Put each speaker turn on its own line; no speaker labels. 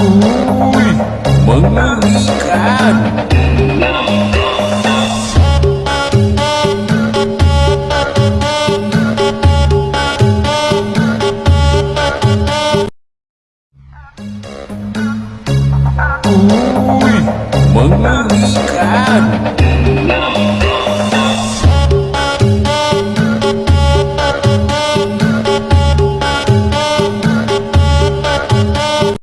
Ui, mengerikan. Ui, mengerikan.